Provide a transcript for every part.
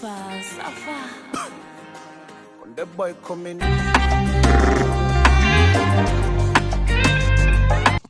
Falsafa. When the boy.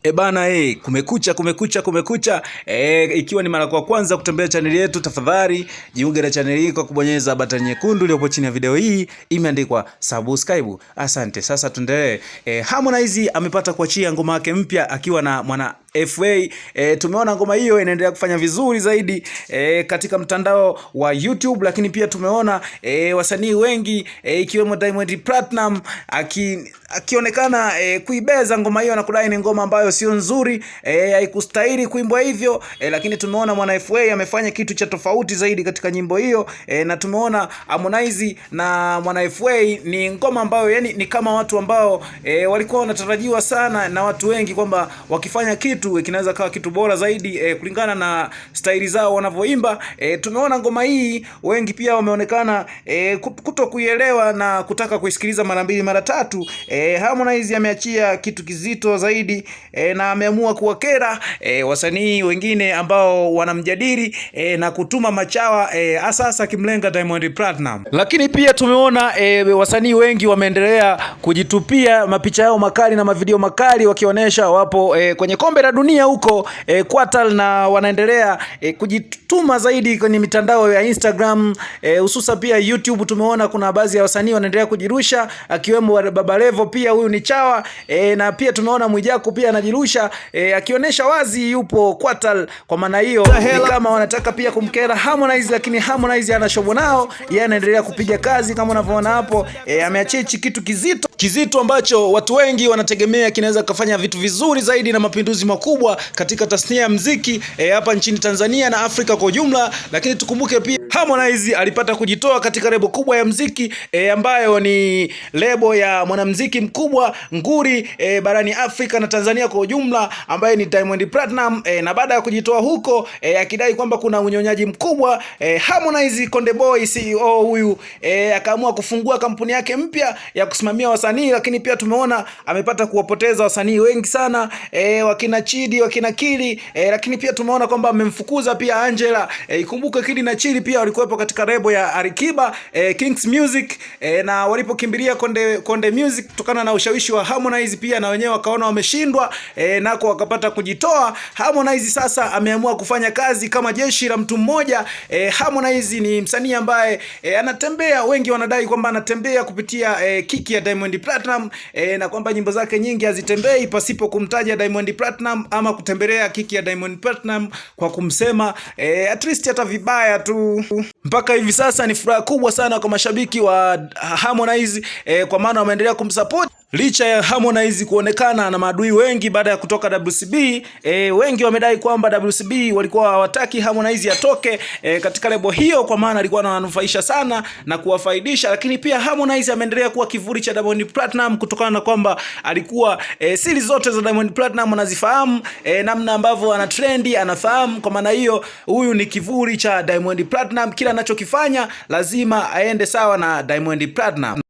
E bana e, kumekucha kumekucha kumekucha e, ikiwa ni mara kwa kwanza kutembea chaneli yetu, tafadhali jiunge na chaneli hii kwa kubonyeza batani nyekundu iliyopo chini ya video hii imeandikwa subscribe. Asante. Sasa tuendelee. E, Harmonize amepata kuachia ngoma yake mpya akiwa na mwana FA. E, tumeona ngoma hiyo inaendelea kufanya vizuri zaidi e, katika mtandao wa YouTube, lakini pia tumeona e, wasanii wengi e, ikiwemo Diamond Platinum aki, akionekana e, kuibeza ngoma hiyo na kudai ni ngoma ambayo sio nzuri e, haikustahili kuimbwa hivyo e, lakini tumeona mwana FA amefanya kitu cha tofauti zaidi katika nyimbo hiyo e, na tumeona Harmonize na mwana FA ni ngoma ambayo yani ni kama watu ambao e, walikuwa wanatarajiwa sana na watu wengi kwamba wakifanya kitu kinaweza kawa kitu bora zaidi e, kulingana na staili zao wanavyoimba. E, tumeona ngoma hii wengi pia wameonekana e, kuto kuielewa na kutaka kuisikiliza mara mbili mara tatu. E, Harmonize ameachia kitu kizito zaidi e, na ameamua kuwakera e, wasanii wengine ambao wanamjadili e, na kutuma machawa hasa e, hasa akimlenga Diamond Platinum. Lakini pia tumeona e, wasanii wengi wameendelea kujitupia mapicha yao makali na mavideo makali wakionyesha wapo e, kwenye kombe la dunia huko e, Qatar na wanaendelea e, kujituma zaidi kwenye mitandao ya Instagram hususa e, pia YouTube. Tumeona kuna baadhi ya wasanii wanaendelea kujirusha akiwemo Baba Levo, pia huyu ni chawa e, na pia tumeona Mwijaku pia anajirusha e, akionyesha wazi yupo Qatar. Kwa maana hiyo ni kama wanataka pia kumkera Harmonize, lakini Harmonize ana shobo nao, yeye anaendelea kupiga kazi kama unavyoona hapo e, ameachia hichi kitu kizito kizito ambacho watu wengi wanategemea kinaweza kufanya vitu vizuri zaidi na mapinduzi makubwa katika tasnia ya mziki e, hapa nchini Tanzania na Afrika kwa ujumla. Lakini tukumbuke pia Harmonize alipata kujitoa katika lebo kubwa ya mziki e, ambayo ni lebo ya mwanamziki mkubwa nguri e, barani Afrika na Tanzania kwa ujumla ambaye ni Diamond Platinum e, na baada ya kujitoa huko e, akidai kwamba kuna unyonyaji mkubwa e, Harmonize Konde Boy CEO huyu e, akaamua kufungua kampuni yake mpya ya kusimamia wasanii, lakini pia tumeona amepata kuwapoteza wasanii wengi sana e, wakina Chidi wakina Kili e, lakini pia tumeona kwamba amemfukuza pia Angela. E, ikumbuke Kili na Chidi pia walikuwepo katika lebo ya Alikiba e, Kings Music e, na walipokimbilia Konde Konde Music kutokana na ushawishi wa Harmonize pia na wenyewe wakaona wameshindwa e, nako wakapata kujitoa. Harmonize sasa ameamua kufanya kazi kama jeshi la mtu mmoja. E, Harmonize ni msanii ambaye e, anatembea, wengi wanadai kwamba anatembea kupitia e, kiki ya Diamond Platinum e, na kwamba nyimbo zake nyingi hazitembei pasipo kumtaja Diamond Platinum ama kutembelea kiki ya Diamond Platinum kwa kumsema e, at least hata vibaya tu. Mpaka hivi sasa ni furaha kubwa sana kwa mashabiki wa Harmonize e, kwa maana wameendelea kumsupport licha ya Harmonize kuonekana na maadui wengi baada ya kutoka WCB. E, wengi wamedai kwamba WCB walikuwa hawataki Harmonize atoke e, katika lebo hiyo, kwa maana alikuwa anawanufaisha sana na kuwafaidisha, lakini pia Harmonize ameendelea kuwa kivuli cha Diamond Platinum kutokana na kwamba alikuwa e, siri zote za Diamond Platinum anazifahamu, e, namna ambavyo ana trendi anafahamu. Kwa maana hiyo, huyu ni kivuli cha Diamond Platinum, kila anachokifanya lazima aende sawa na Diamond Platinum.